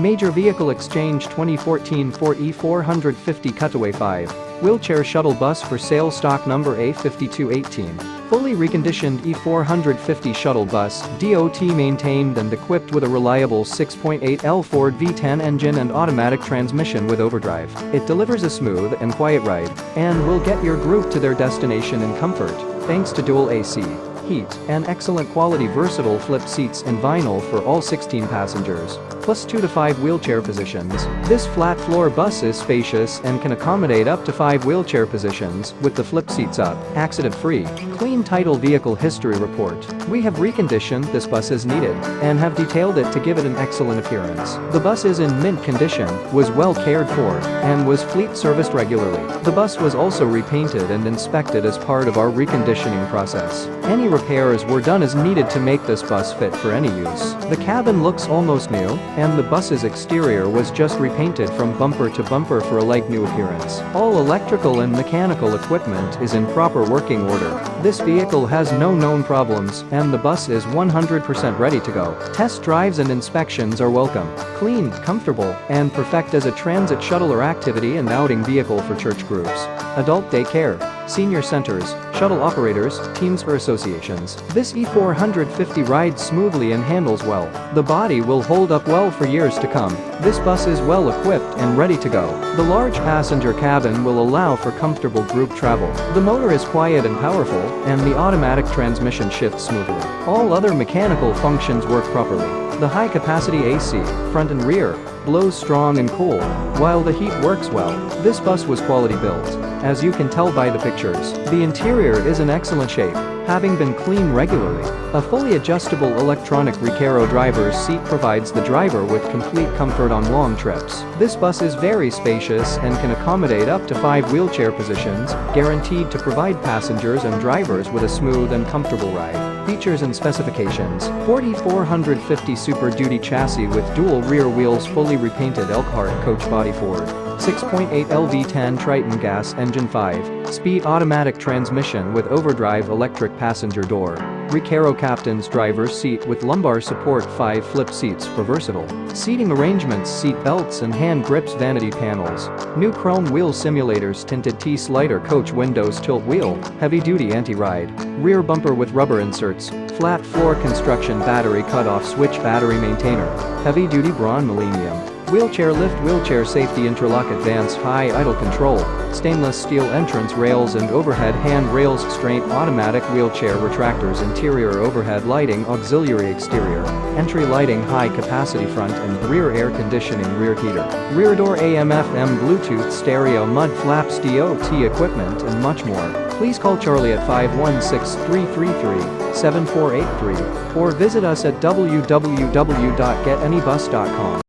Major Vehicle Exchange 2014 Ford E450 Cutaway 5. Wheelchair shuttle bus for sale stock number A5218. Fully reconditioned E450 shuttle bus, DOT maintained and equipped with a reliable 6.8L Ford V10 engine and automatic transmission with overdrive. It delivers a smooth and quiet ride and will get your group to their destination in comfort, thanks to dual AC heat, and excellent quality versatile flip seats and vinyl for all 16 passengers, plus 2 to 5 wheelchair positions. This flat floor bus is spacious and can accommodate up to 5 wheelchair positions with the flip seats up, accident-free. Clean title vehicle history report. We have reconditioned this bus as needed and have detailed it to give it an excellent appearance. The bus is in mint condition, was well cared for, and was fleet serviced regularly. The bus was also repainted and inspected as part of our reconditioning process. Any repairs were done as needed to make this bus fit for any use. The cabin looks almost new, and the bus's exterior was just repainted from bumper to bumper for a like-new appearance. All electrical and mechanical equipment is in proper working order. This vehicle has no known problems, and the bus is 100% ready to go. Test drives and inspections are welcome. Clean, comfortable, and perfect as a transit shuttle or activity and outing vehicle for church groups. Adult daycare, senior centers, shuttle operators, teams or associations. This E450 rides smoothly and handles well. The body will hold up well for years to come. This bus is well equipped and ready to go. The large passenger cabin will allow for comfortable group travel. The motor is quiet and powerful, and the automatic transmission shifts smoothly. All other mechanical functions work properly. The high-capacity AC, front and rear, blows strong and cool, while the heat works well. This bus was quality built, as you can tell by the pictures. The interior is in excellent shape, having been cleaned regularly. A fully adjustable electronic Recaro driver's seat provides the driver with complete comfort on long trips. This bus is very spacious and can accommodate up to five wheelchair positions, guaranteed to provide passengers and drivers with a smooth and comfortable ride. Features and specifications E450 Super Duty chassis with dual rear wheels fully repainted Elkhart coach body Ford. 6.8 LV10 Triton gas engine 5, speed automatic transmission with overdrive electric passenger door. Recaro Captain's driver's seat with lumbar support 5 flip seats for versatile. Seating arrangements seat belts and hand grips vanity panels. New chrome wheel simulators tinted T-slider coach windows tilt wheel, heavy-duty anti-ride. Rear bumper with rubber inserts. Flat floor construction battery cutoff switch battery maintainer. Heavy-duty Braun Millennium. Wheelchair lift wheelchair safety interlock advanced high idle control, stainless steel entrance rails and overhead hand rails strain automatic wheelchair retractors interior overhead lighting auxiliary exterior, entry lighting high capacity front and rear air conditioning rear heater, rear door AM FM Bluetooth stereo mud flaps DOT equipment and much more. Please call Charlie at 516-333-7483 or visit us at www.getanybus.com.